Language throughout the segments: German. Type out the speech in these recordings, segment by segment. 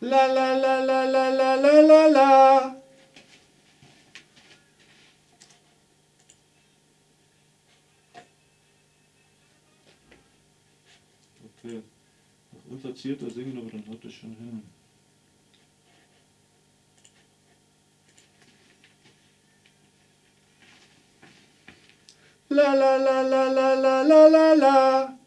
La la la la la la la la la. Okay. Noch unverzierter singen, aber dann haut das schon hin. La la la la la la la la la.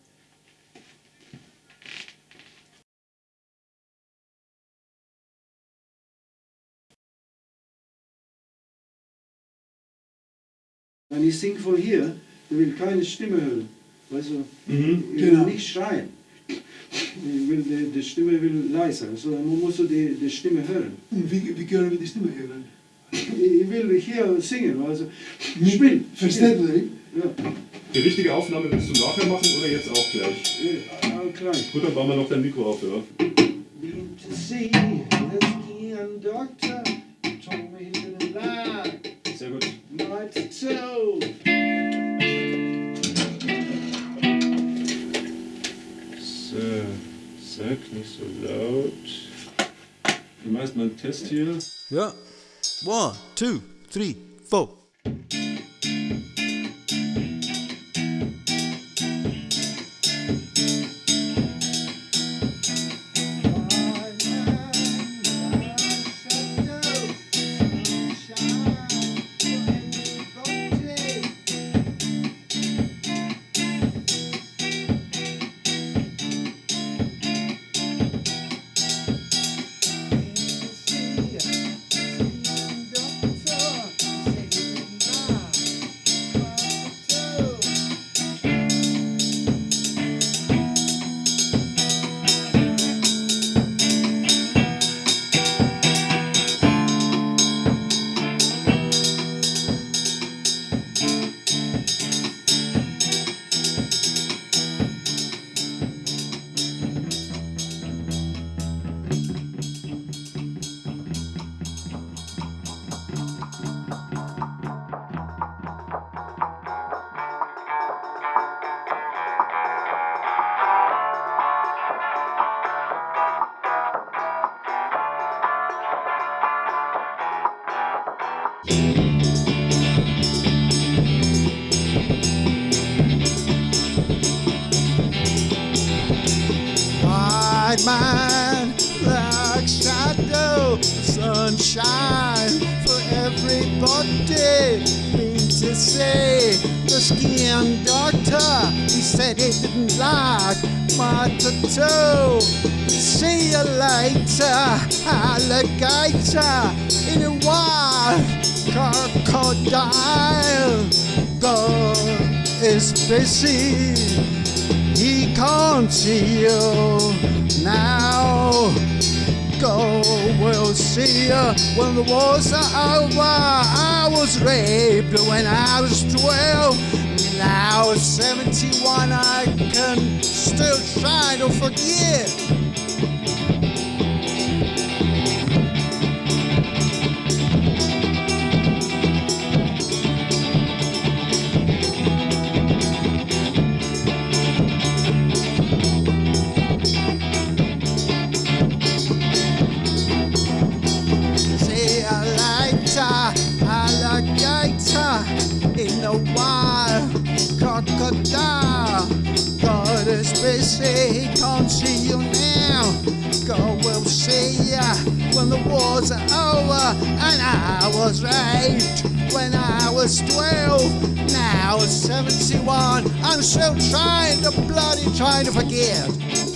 Wenn ich singe von hier, ich will keine Stimme hören. Also, Mhm. ich will Genau. nicht schreien. Ich will, die, die Stimme will leiser. Also, man muss so die, die Stimme hören. Und wie, wie können wir die Stimme hören? Ich will hier singen. Also, spiel. Verständlich? Ja, Die richtige Aufnahme willst du nachher machen oder jetzt auch gleich? äh, all klein. Gut, dann bauen wir noch dein Mikro auf, ja? Been to see the skiing doctor. Told me he didn't lie. Sehr gut. Night two. So, sag nicht so laut. Wir machen mal einen Test hier. Yeah. One, two, three, four. My. See you later, alligator in a wild crocodile. God is busy he can't see you now. Go, we'll see you when the wars are over. I was raped when I was 12. Now at 71, I can still it'll forgive. Was 12. Now 71, I'm still trying to bloody trying to forget.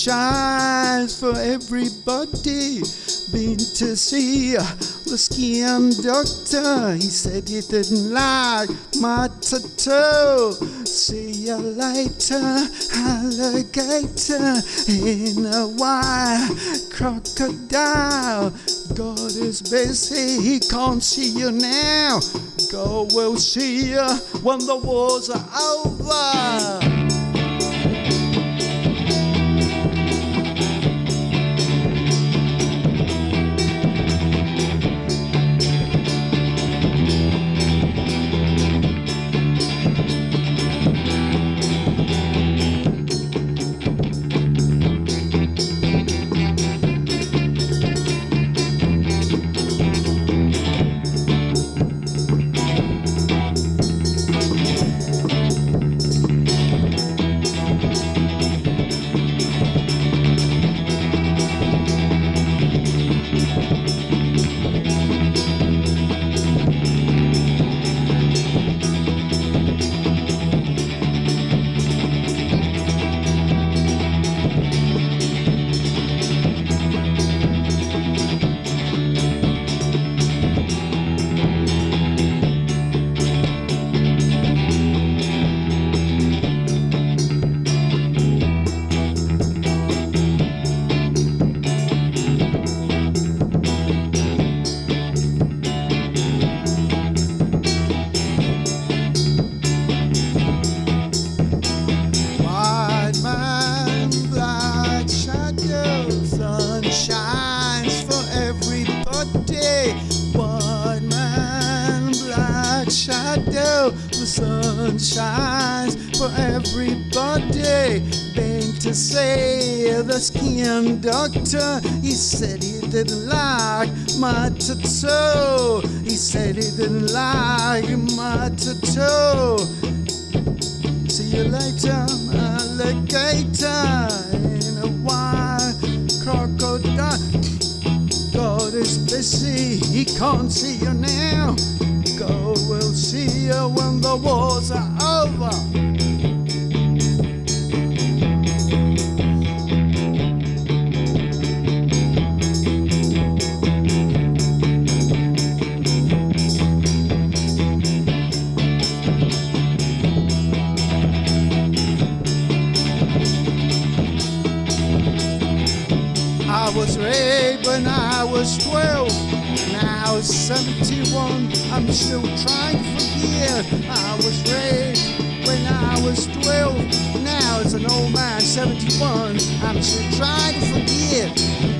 Shines for everybody. Been to see the skin doctor. He said he didn't like my tattoo. See you later, alligator in a wire crocodile. God is busy, he can't see you now. God will see you when the wars are over. Everybody. Been to see the skin doctor, he said he didn't like my tattoo. He said he didn't like my tattoo. See you later, alligator in a white crocodile. God is busy, he can't see you now. God will see you when the wars are over. When I was 12. Now it's 71. I'm still trying to forget. I was raped when I was 12. Now it's an old man, 71. I'm still trying to forget.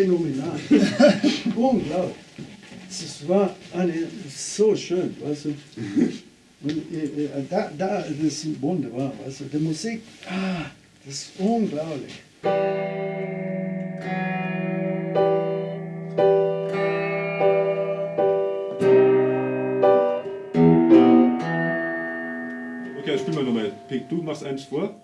Phänomenal! Unglaublich! Das war eine, so schön, weißt du? Und, äh, äh, da, da, das ist wunderbar, weißt du? Die Musik, ah, das ist unglaublich! Okay, spielen wir nochmal. Pink, du machst eins vor.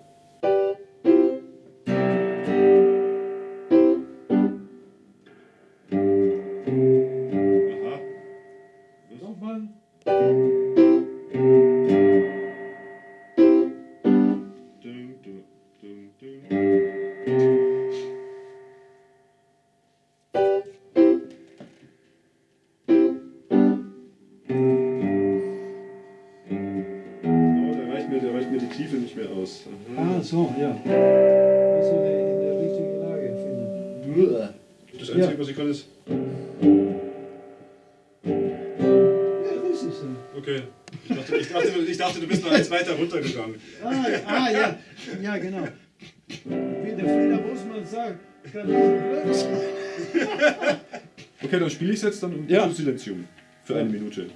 Jetzt dann Ja. Silenzium. Für eine Minute.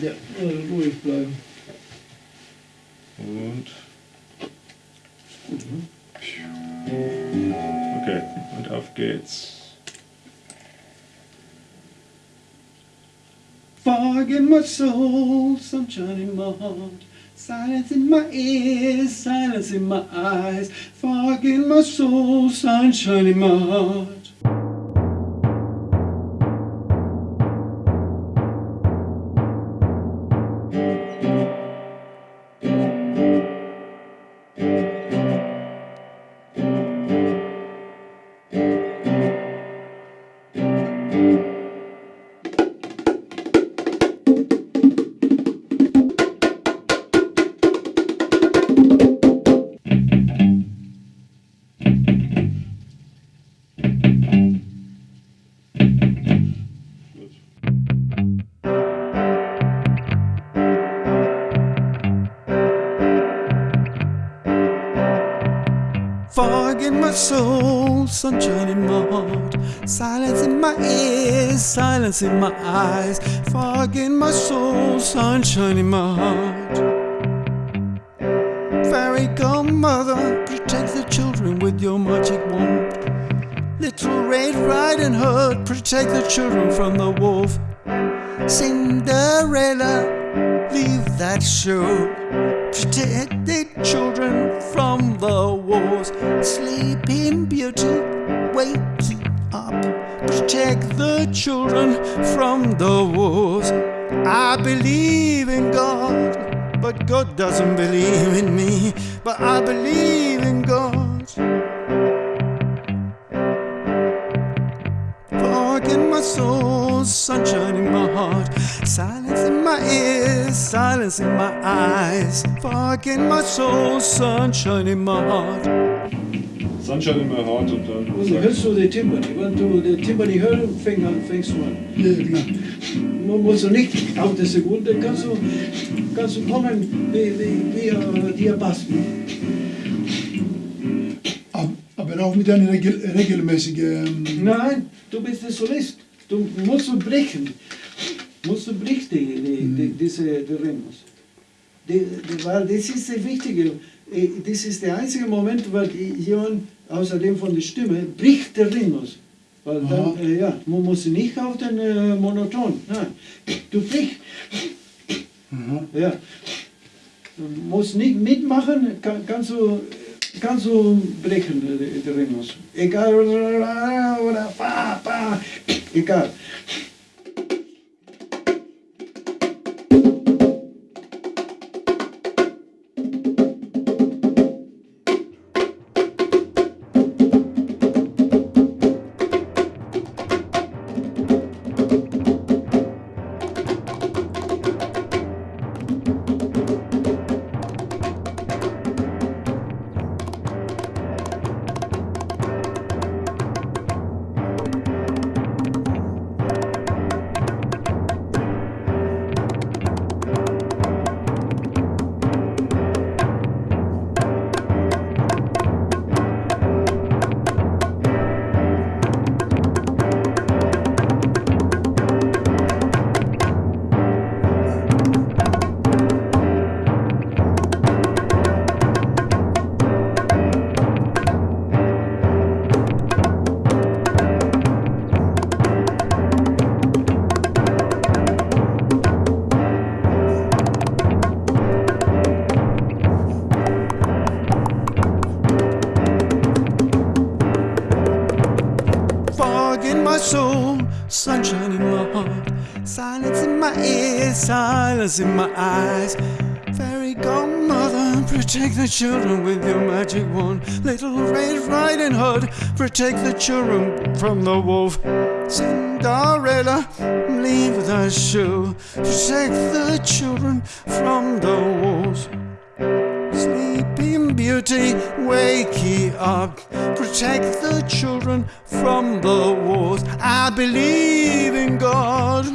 Ja, äh, ruhig bleiben. Und. Okay, und auf geht's. Fog in my soul, sunshine in my heart, silence in my ears, silence in my eyes. Fog in my soul, sunshine in my heart. Soul, sunshine in my heart, silence in my ears, silence in my eyes. Fog in my soul, sunshine in my heart. Fairy godmother, protect the children with your magic wand. Little Red Riding Hood, protect the children from the wolf. Silence in my eyes. Fog in my soul, sunshine in my heart. Sunshine in my heart und dann. Also hörst du die Timpani? Wenn du die Timpani hörst, fäng an, fängst du an. Ja. Man muss nicht auf die Sekunde, kannst du, kannst du kommen wie, wie, wie äh, Diapasten. Ab- Aber auch mit einer regel regelmäßigen. Nein, du bist der Solist. Du musst brechen. Musst du brechen, die, die, die, diese die Rhythmus. Die, die, weil das ist das Wichtige. Eh, Das ist der einzige Moment, wo jemand, außerdem von der Stimme, bricht der Rhythmus. Weil dann, äh, ja, man muss nicht auf den äh, Monoton. Nein, du brichst. Aha. Ja. Du musst nicht mitmachen, kann, kannst, du, kannst du brechen, der, Rhythmus. Egal, oder pa, pa, egal. Silence in my eyes. Fairy godmother, protect the children with your magic wand. Little Red Riding Hood, protect the children from the wolf. Cinderella, leave the shoe, protect the children from the wolves. Sleeping Beauty, wake up. Protect the children from the wolves. I believe in God.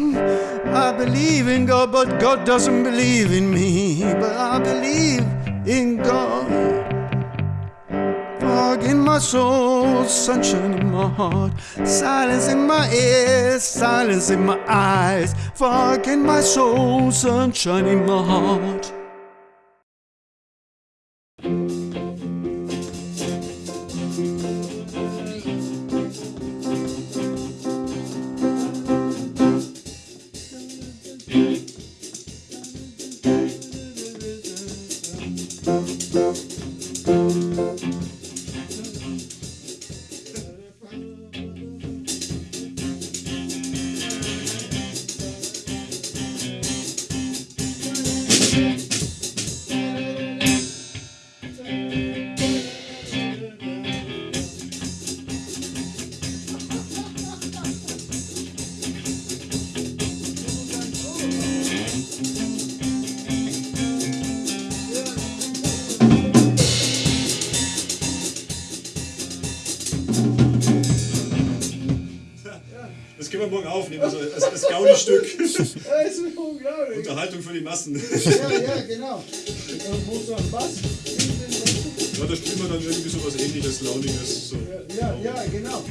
I believe in God, but God doesn't believe in me. But I believe in God. Fog in my soul, sunshine in my heart, silence in my ears, silence in my eyes. Fog in my soul, sunshine in my heart. Das ist unglaublich. Unterhaltung für die Massen. Ja, ja, genau. Muss noch Bass. Ja, da spielen wir dann irgendwie so was ähnliches, Launiges. So. Ja, ja, genau.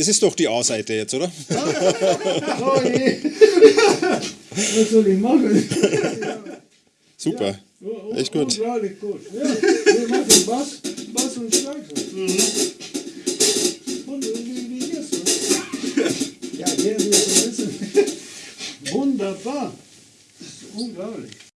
Das ist doch die A-Seite jetzt, oder? Oh je. Was soll ich machen? Super. Oh, Echt gut. Ja, wir machen Bass, Bass und Schlagzeug. Und wie, wie jetzt? Ja, der wird wissen. Wunderbar. Das ist unglaublich.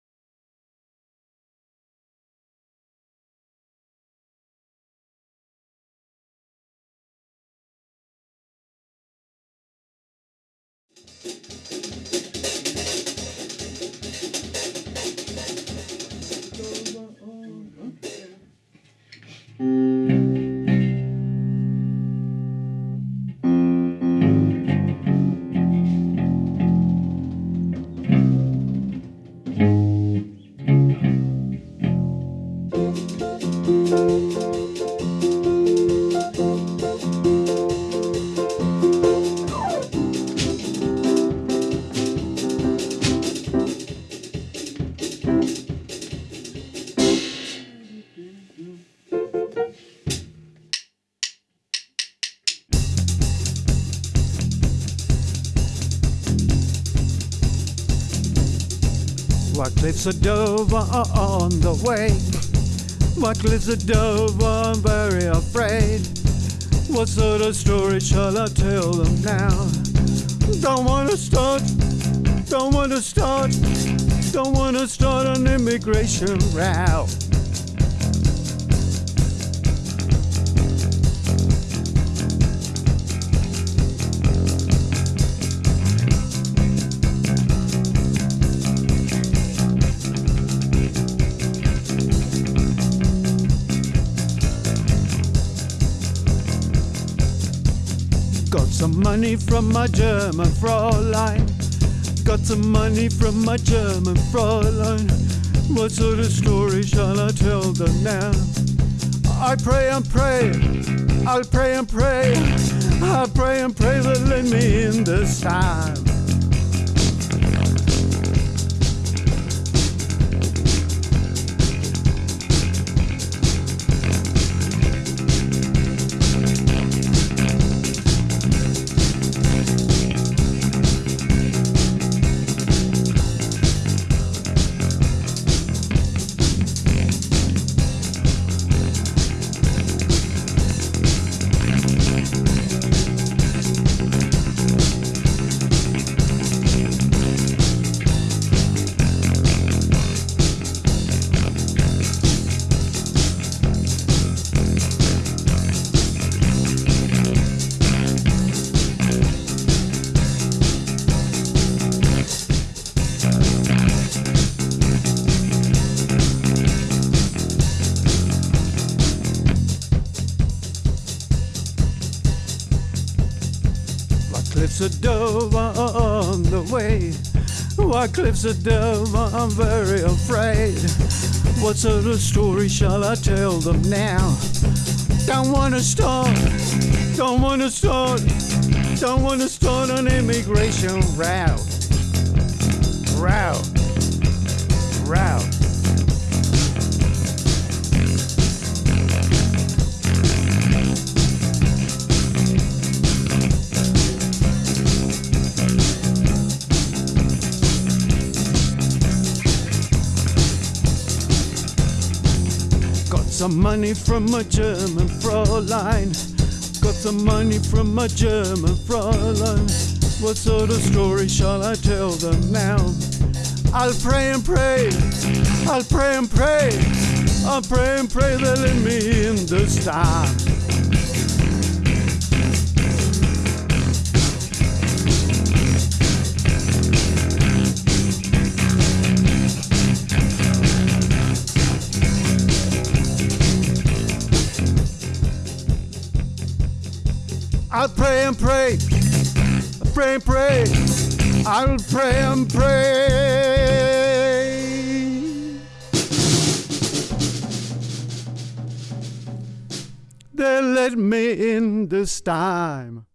Cliffs a dove on the way? What cliffs a dove are very afraid? What sort of story shall I tell them now? Don't wanna start, don't wanna start, don't wanna start an immigration row. Got some money from my German Fräulein. Got some money from my German Fräulein. What sort of story shall I tell them now? I pray and pray, I'll pray and pray, I pray and pray that let me in this time. Cliffs of Dover, I'm very afraid. What sort of story shall I tell them now? Don't wanna start, don't wanna start, don't wanna start an immigration route. Route, route. Some money from a German Fräulein. Got some money from a German Fräulein. What sort of story shall I tell them now? I'll pray and pray, I'll pray and pray, I'll pray and pray they let me in this time. I'll pray and pray, I pray and pray, I'll pray and pray. They let me in this time.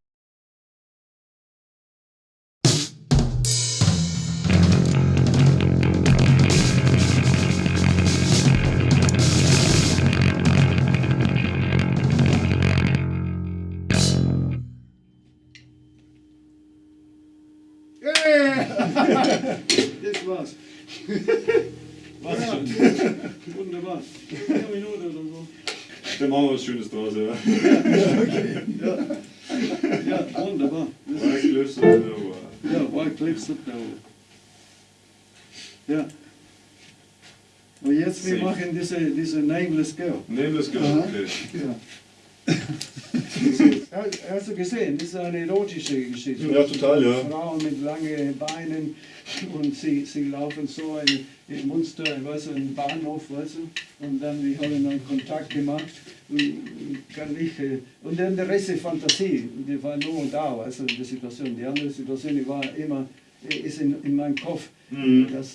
Das war's. Was schon? Wunderbar. Eine Minute oder so. Dann machen wir was Schönes draus, ja. Ja, wunderbar. Das White Cliffs of Dover. Ja, White Cliffs of Dover. Ja. Und jetzt, wir machen diese, diese Nameless Girl. Nameless Girl, Aha. okay. Ja. Hast du gesehen, das ist eine erotische Geschichte. Ja, total, ja. Frauen mit langen Beinen und sie, sie laufen so in, in Munster, weißt du, im Bahnhof, weißt du, und dann wir haben einen Kontakt gemacht und kann ich, äh, und dann der Rest ist Fantasie, die war nur da, weißt du, die Situation. Die andere Situation, die war immer, äh, ist in, in meinem Kopf. Das,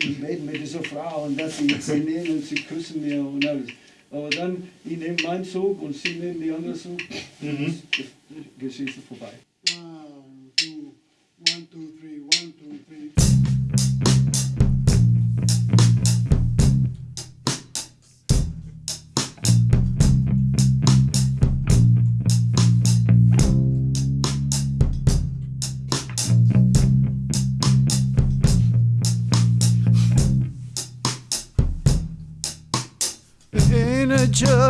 ich rede mit dieser Frau und dass sie, sie nehmen, sie küssen mir und alles. Aber dann, ich nehme meinen Zug und sie nehmen die andere Zug. Mhm. Geschichte vorbei.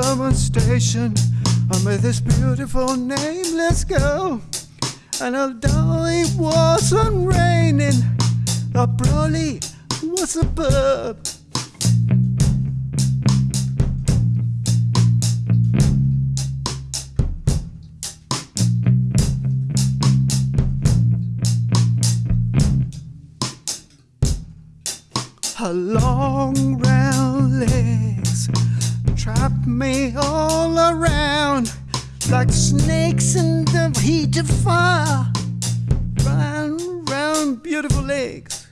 Pullman station I under this beautiful name. Let's go. And although it wasn't raining, I probably was a bub. A long rain me all around. like snakes in the heat of fire. Round, round, beautiful legs.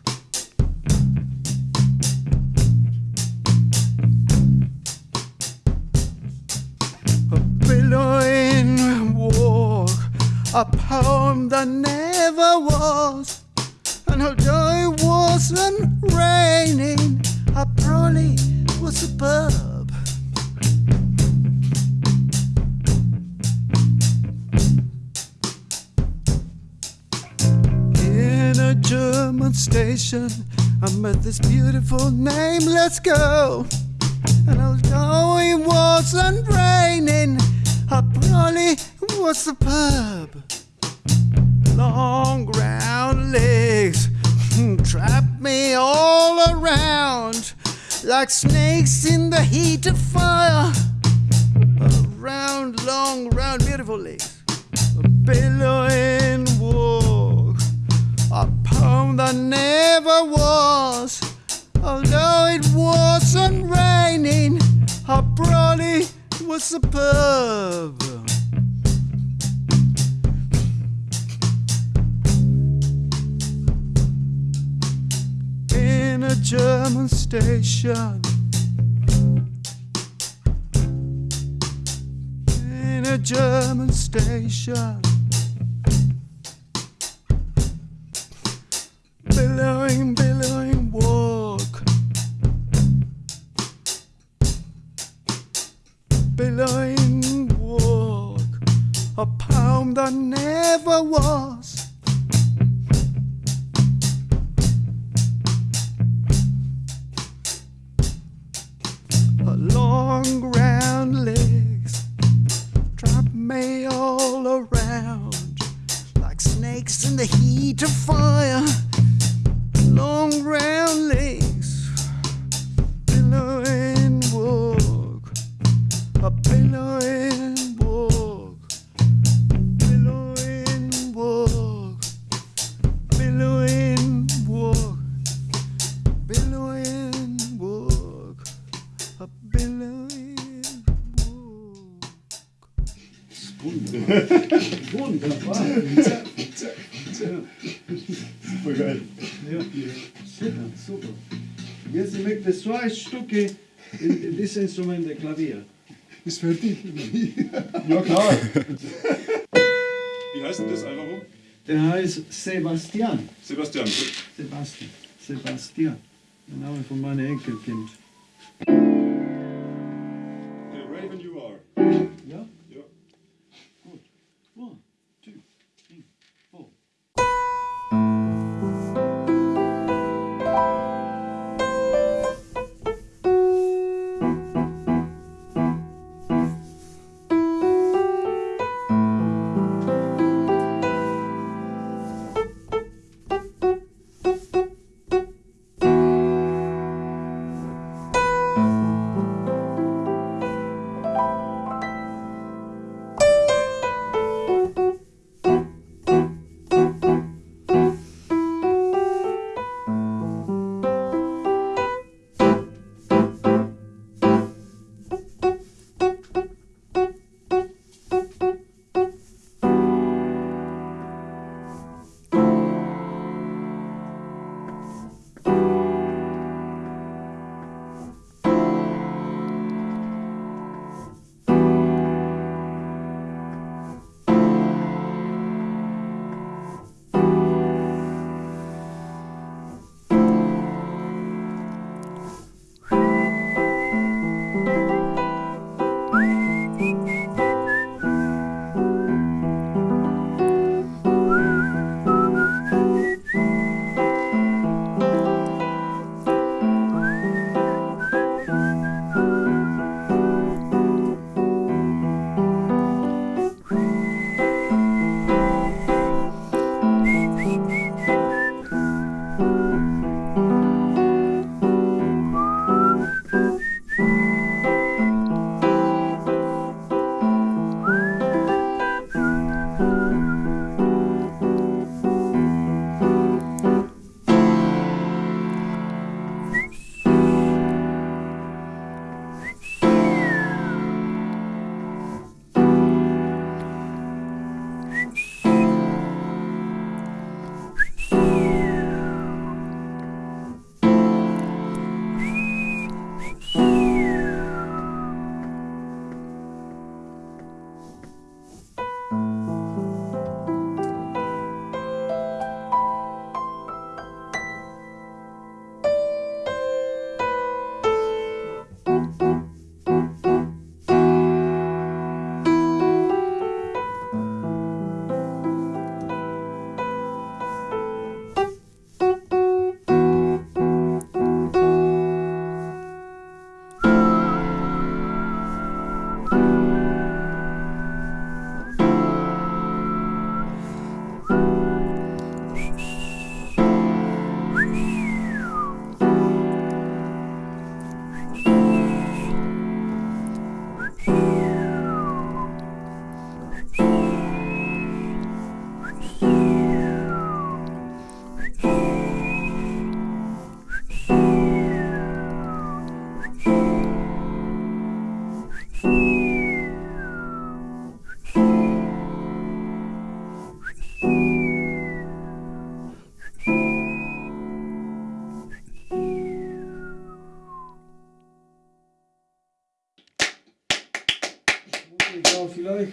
A billowing walk, a poem that never was. And although it wasn't raining, I probably was superb. German station, I met this beautiful name, let's go. And although it wasn't raining, I probably was superb. Long round legs trap me all around like snakes in the heat of fire. Round, long, round, beautiful legs. Billowing walk. Poem that never was. Although it wasn't raining, I probably was superb. In a German station. In a German station. billion, billion walk. Billion walk. A pound I never walk. Wunderbar. Super geil. Ja, super, super. Jetzt ich möchte zwei Stücke in, in dieses Instrument, der Klavier. Ist fertig? Ja, klar. Wie heißt denn das Album? Der heißt Sebastian. Sebastian. Sebastian. Sebastian. Der Name von meinem Enkelkind.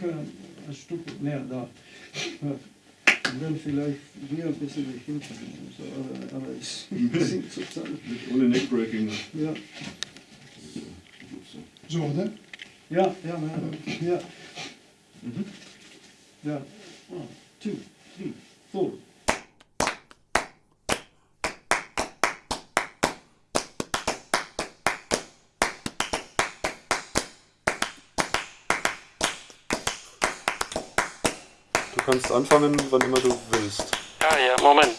Äh, ein Stück mehr da. Und dann vielleicht hier ein bisschen nach hinten. So, aber, aber es sinkt zusammen. Ohne Neckbreaking. Ja, Zo, hè? ja, ja, ja. Ja. ja. One, two, three, four. Kannst anfangen, wann immer du willst. Ja, ja, Moment.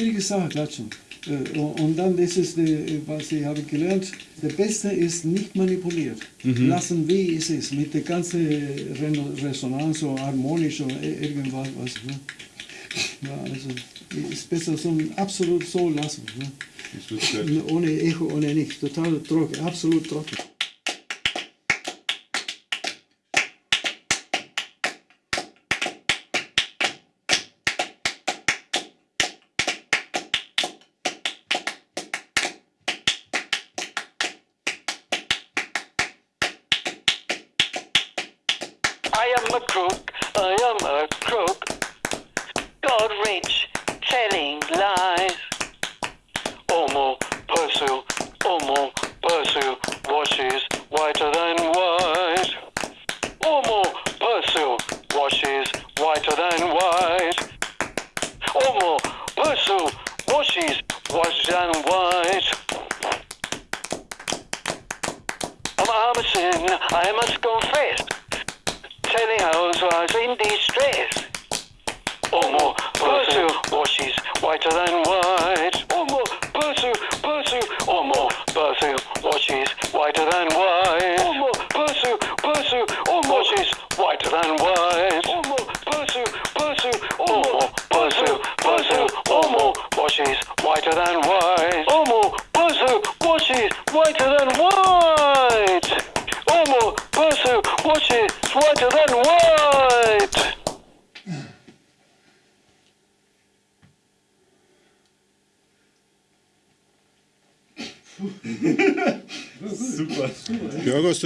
Schwierigen Sachen, klatschen. Äh, Und dann, das ist, die, was ich habe gelernt, der Beste ist nicht manipuliert. Lassen, wie es ist, mit der ganzen Resonanz oder harmonisch oder irgendwas. Was, ne? ja, also, ist besser so absolut so lassen. Ne? Ohne Echo, ohne nichts. Total trocken, absolut trocken.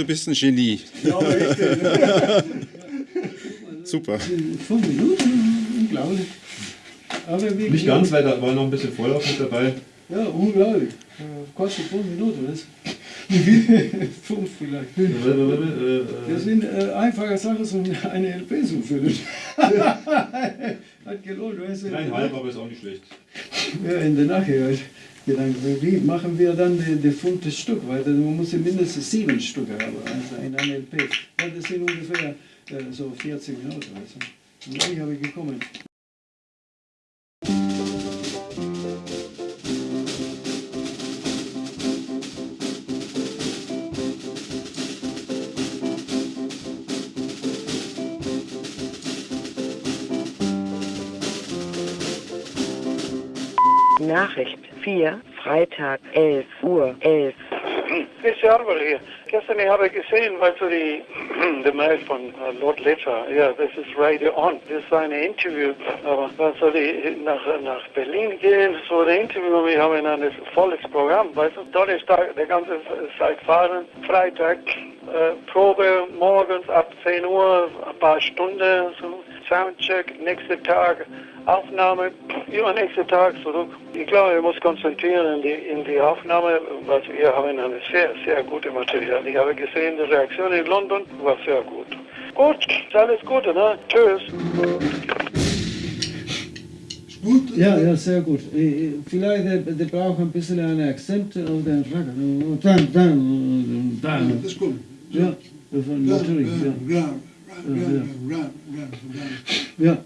Du bist ein Genie. Ja, echt. Super. Fünf Minuten, unglaublich. Aber wie Nicht ganz, weil da war noch ein bisschen Vorlauf mit dabei. Ja, unglaublich. Äh, Kostet fünf Minuten, was? fünf vielleicht. Äh, Das sind äh, einfache Sachen, so eine LP zu füllen. Hat gelohnt, weißt du? Dreieinhalb, aber ist auch nicht schlecht. Ja, in der Nacht halt Gedanken. Wie machen wir dann die, die fünfte Stück? Weil man muss ja mindestens sieben Stücke haben, also in einem LP. Ja, das sind ungefähr äh, so 40 Minuten. Also. Und dann habe ich gekommen. Nachricht 4, Freitag 11 Uhr 11. Ist ja Arbeit hier. Gestern habe ich gesehen, weißt du, die, die Mail von äh, Lord Litter. Ja, das ist Radio On. Das ist ein Interview. Aber was soll ich nach, nach Berlin gehen? So ein Interview. Wir haben ein volles Programm. Weißt du, Donnerstag, der ganze Zeit fahren. Freitag, äh, Probe morgens ab 10 Uhr, ein paar Stunden. So. Soundcheck, nächster Tag Aufnahme, ja, nächster Tag zurück. Ich glaube, wir müssen konzentrieren in die, in die Aufnahme, was wir haben eine sehr, sehr gute Material. Ich habe gesehen, die Reaktion in London war sehr gut. Gut, alles Gute, ne? Tschüss. Gut? Ja, ja, sehr gut. Eh, eh, Vielleicht der, der braucht ein bisschen einen Akzent auf den Racker. Dann, dann, dann. Das ist gut. Ja, natürlich. Ja. Ram, ram, ram, ram, ram, ram. ja.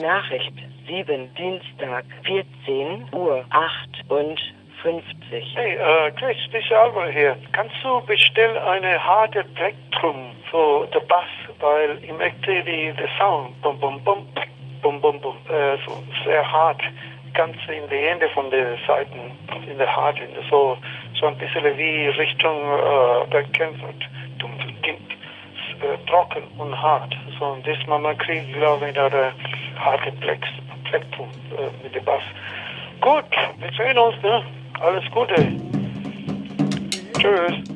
Nachricht 7, Dienstag 14 Uhr 58. Hey, äh, Chris, ist Albert hier. Kannst du bestellen eine harte Plektrum für den Bass, weil ich möchte die, den Sound, bum, bum, bum, bum, bum, bum, äh, so sehr hart, ganz in die Hände von den Seiten, in der Hart, in der, so, so ein bisschen wie Richtung äh, dumm, äh, trocken und hart. So, und das man kriegt, glaube ich, eine harte Plex, Plektrum äh, mit dem Bass. Gut, wir sehen uns, ne? Alles Gute. Tschüss.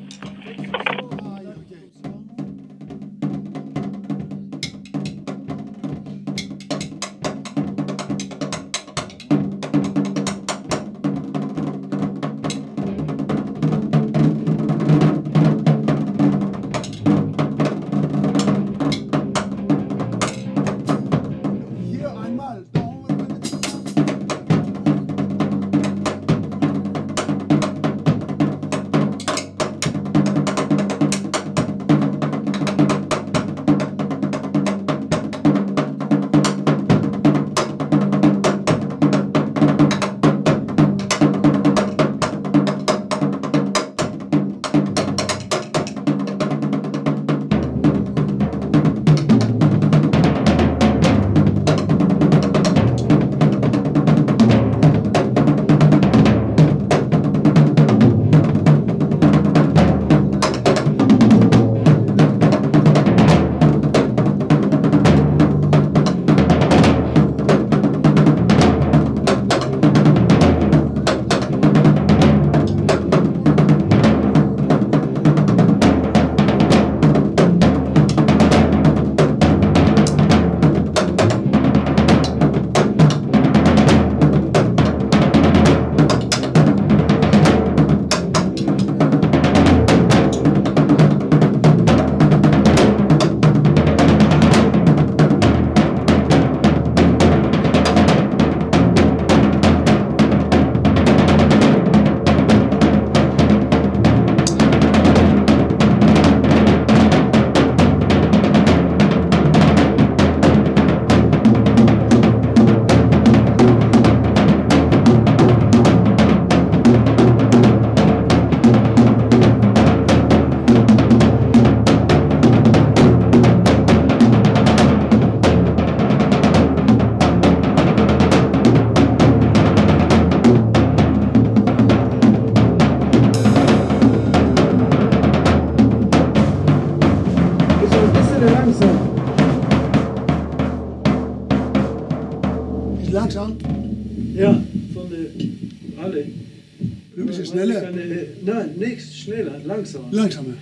Langsamer.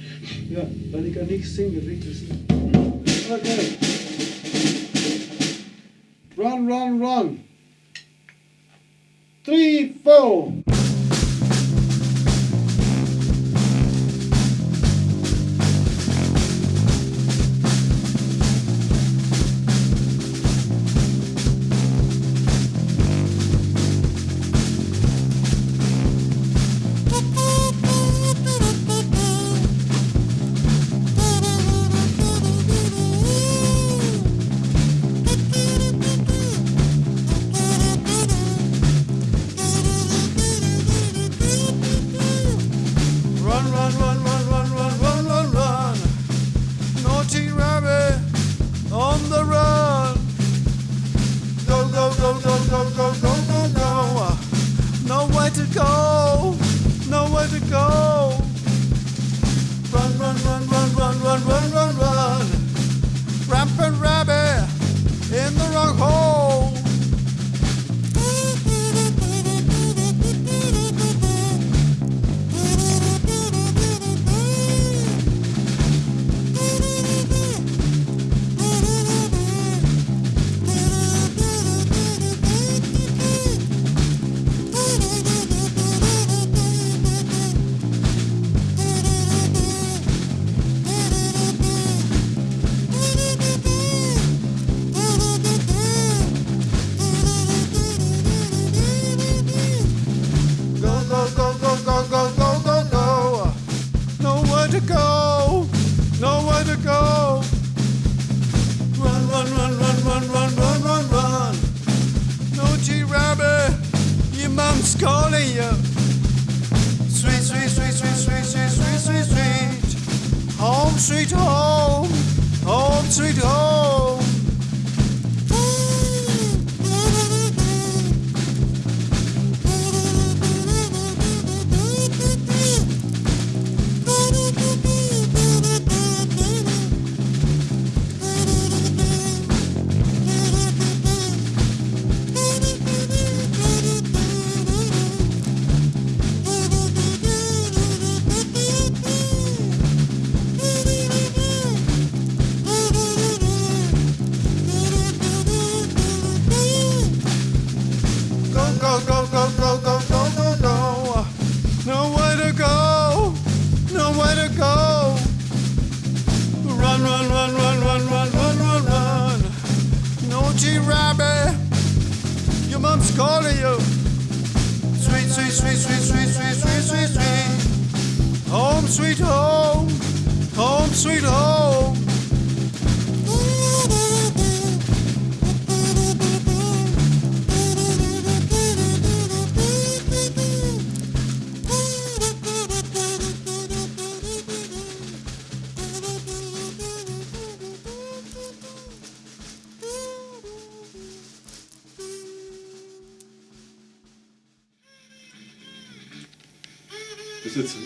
Ja, weil ich kann nichts singen, richtig.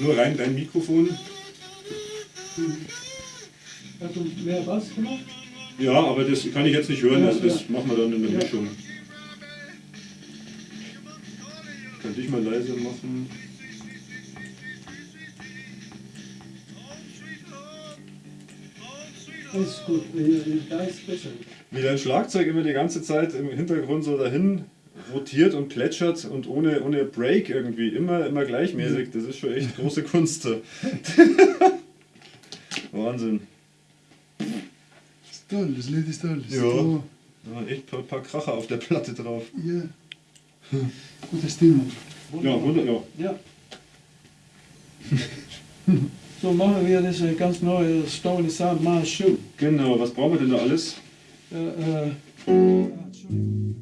Nur rein dein Mikrofon. Hast du mehr Bass gemacht? Ja, aber das kann ich jetzt nicht hören, also das machen wir dann in der Ja. Mischung. Kann dich mal leise machen. Ist gut. Da ist besser. Wie dein Schlagzeug immer die ganze Zeit im Hintergrund so dahin rotiert und plätschert und ohne, ohne Break irgendwie, immer, immer gleichmäßig. Das ist schon echt große Kunst. da. Wahnsinn. Das ist toll, das Lied ist toll. Das ist Ja. so- Ja, echt ein paar, paar Kracher auf der Platte drauf. ja. Gute Stimmung. Ja, wunder, ja. Ja. so machen wir das äh, ganz neue Stone Sound Mars Shoe. Genau, was brauchen wir denn da alles? Äh, äh, ah, Entschuldigung.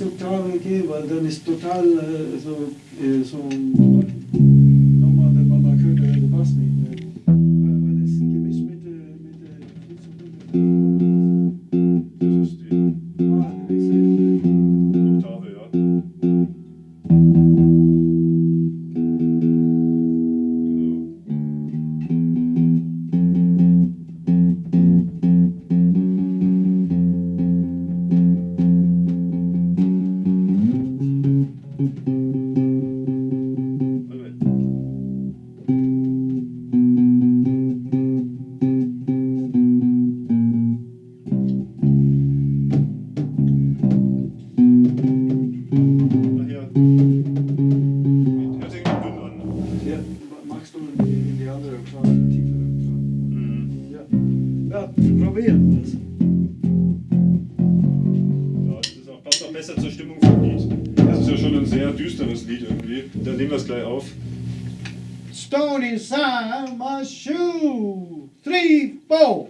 Vielleicht in die nächste Oktave gehen, weil dann ist total äh, so, äh, so düsteres Lied irgendwie. Dann nehmen wir es gleich auf. Stone inside my shoe. Three, four.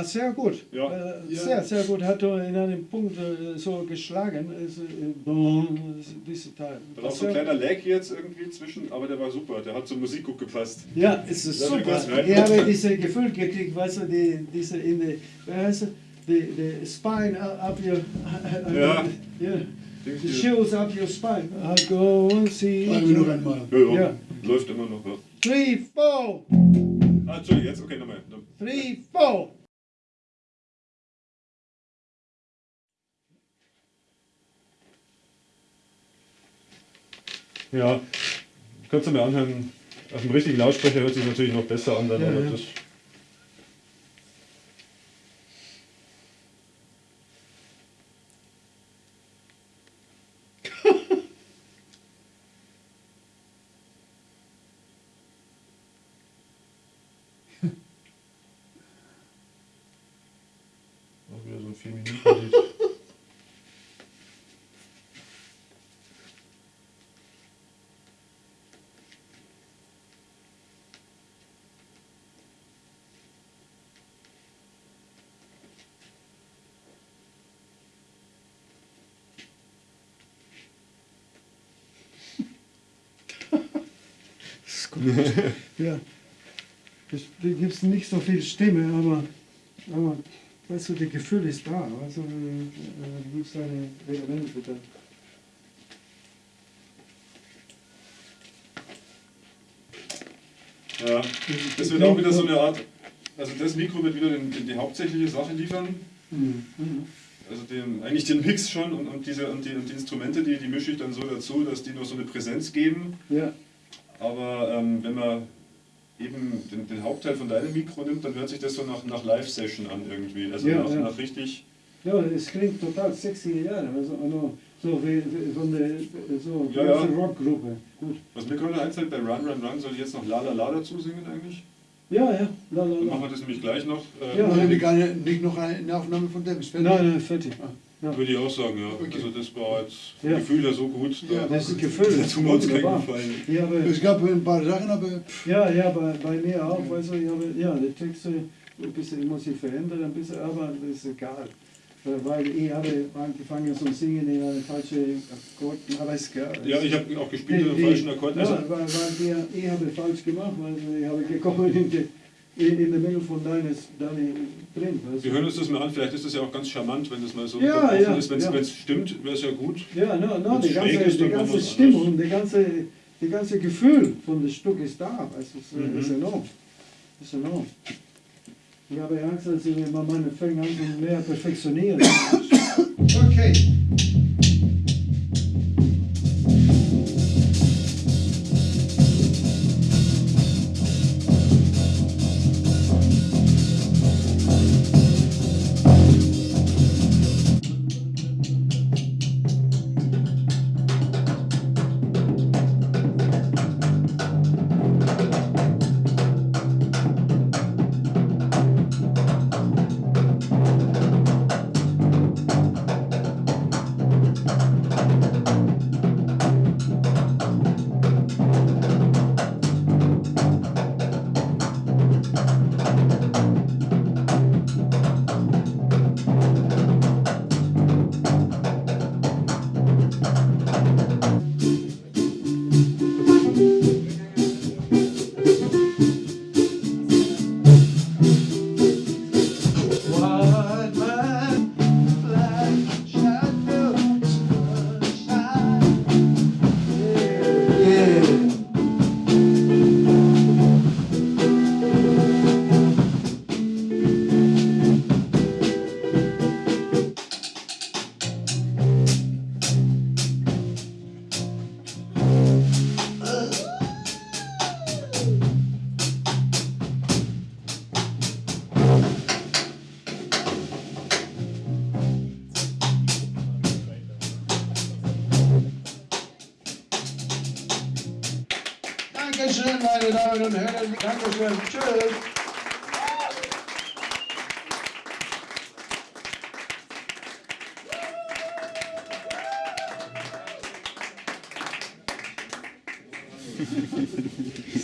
Warst sehr gut. Ja. Äh, Ja. Sehr, sehr gut. Hat er in einem Punkt äh, so geschlagen. Äh, diese Teil. Da war so ein kleiner Lag jetzt irgendwie zwischen, aber der war super. Der hat zur Musik gut gepasst. Ja, es ist Ja, super. Ich habe dieses Gefühl gekriegt, weißt du, die, diese in die, wie heißt es, die, die spine up your, Ja. yeah, Denkst the shoes up your spine. I go and see. Wir noch einmal. Ja, ja. Ja. Läuft immer noch. Ja. Three, four, Ah, Entschuldigung, jetzt, okay, nochmal. three, four. Ja, kannst du mir anhören. Auf dem richtigen Lautsprecher hört sich natürlich noch besser an. Dann, Ja, ja. Das, Auch wieder so ein 4 Minuten Lied. Gut. ja. Es gibt nicht so viel Stimme, aber, aber weißt du, das Gefühl ist da. Also, äh, äh, du gibst deine Elemente da. Ja, das wird auch wieder so eine Art. Also das Mikro wird wieder den, den, die hauptsächliche Sache liefern. Mhm. Also den, eigentlich den Mix schon und, und, diese, und, die, und die Instrumente, die, die mische ich dann so dazu, dass die noch so eine Präsenz geben. Ja, Aber ähm, wenn man eben den, den Hauptteil von deinem Mikro nimmt, dann hört sich das so nach, nach Live-Session an irgendwie. Also Ja, nach, ja. nach richtig. ja, es klingt total 60er Jahre. Also, also, so wie, wie von der so Ja, ja. große Rockgruppe. Gut. Was mir gerade einfällt, bei Run Run Run soll ich jetzt noch La La La dazu singen eigentlich. Ja, ja. La, la, Dann la. machen wir das nämlich gleich noch. Äh, Ja. Wir keine, nicht noch eine Aufnahme von dem? Ist fertig? Nein, nein, fertig. Ja. Würde ich auch sagen, ja. Okay. Also das war jetzt Ja. Gefühl ja so gut. Ja, Das ist Gefühl. Da tun wir uns keinen. Gefallen. Ich habe, Es gab ein paar Sachen, aber ja, ja, bei, bei mir auch. Also, ich habe, ja, die Texte ein bisschen, ich muss sie verändern, ein bisschen, aber das ist egal. Äh, Weil ich habe angefangen zu singen in einem falschen Akkord, aber ist egal. Ja, ich habe auch gespielt die- falschen Akkord. Also, Ja, weil, weil wir, ich habe falsch gemacht, weil ich habe gekommen in die, in, in der Mitte von deines, deine drin. weißt du. wir hören uns das mal an, vielleicht ist das ja auch ganz charmant, wenn das mal so Ja, ja, ist. Wenn es ja. stimmt, wäre es ja gut. Ja, no, no, die ganze, ist, die ganze Stimmung, die ganze, die ganze Gefühl von dem Stück ist da. Das ist, Mhm. ist enorm. Das ist enorm. Ich habe Angst, dass ich immer meine Finger an mehr perfektionieren. okay.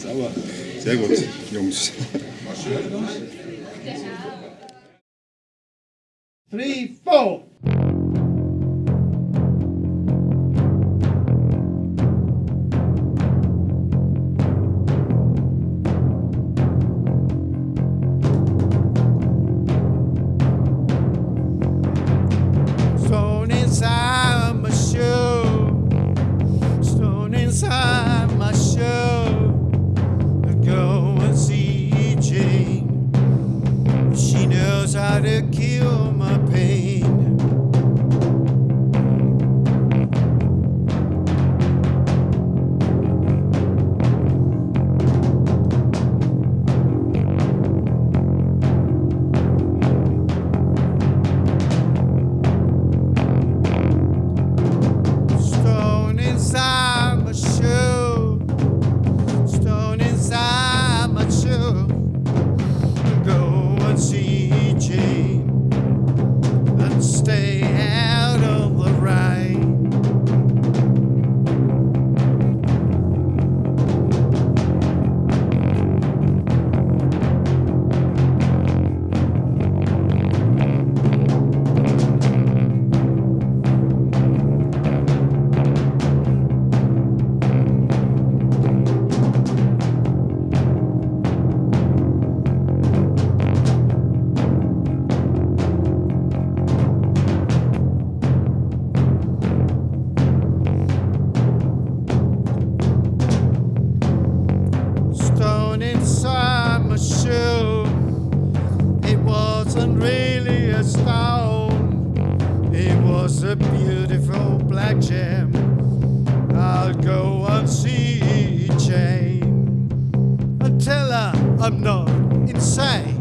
Sauber. Sehr gut, Jungs. I'll go and see Jane and tell her I'm not insane.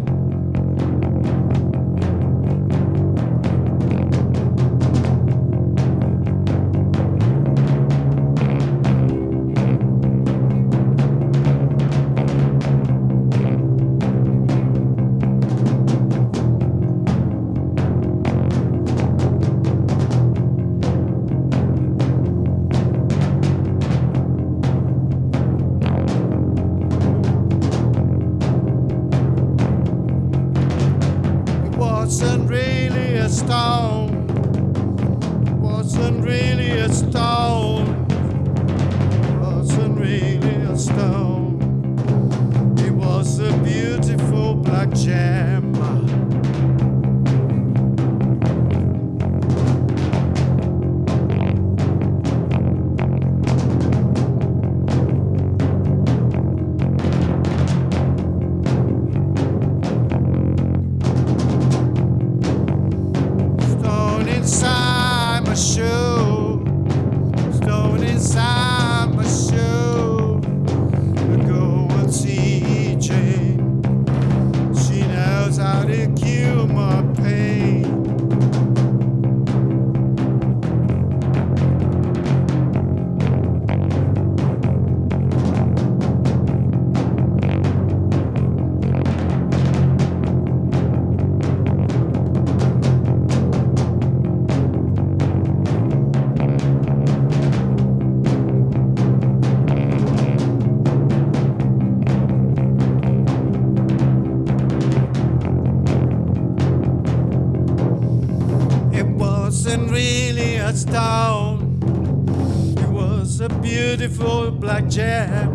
beautiful black jack.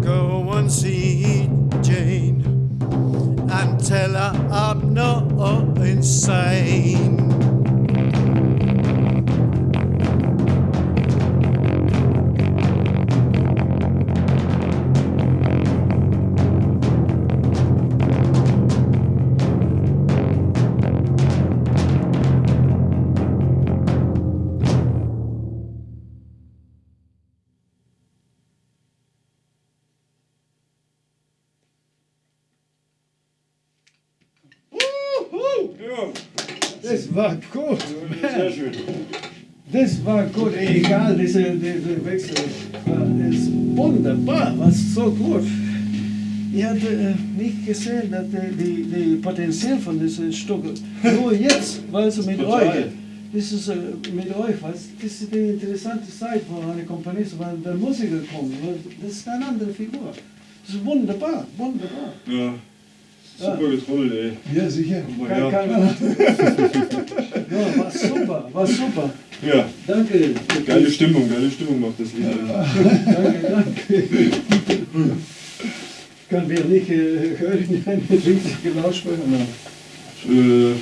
Go and see Jane and tell her I'm not insane. Gut, egal, diese, diese Wechsel. Das ist wunderbar, was so gut. Ich hatte äh, nicht gesehen, dass die, die, die Potenzial von diesem Stück, nur jetzt, weil sie mit Total. euch, das ist äh, mit euch, was, das ist die interessante Zeit, wo eine Kompanie, so, weil der Musiker kommt, weil das ist eine andere Figur. Das ist wunderbar, wunderbar. Ja. Super getrommelt, ey. Ja, sicher. Kann, kann, ja, war super, war super. Ja, Danke. geile Stimmung, geile Stimmung macht das Lied. Danke, danke. Können wir nicht äh, hören, eine richtige Lautsprecher? Nein. Äh,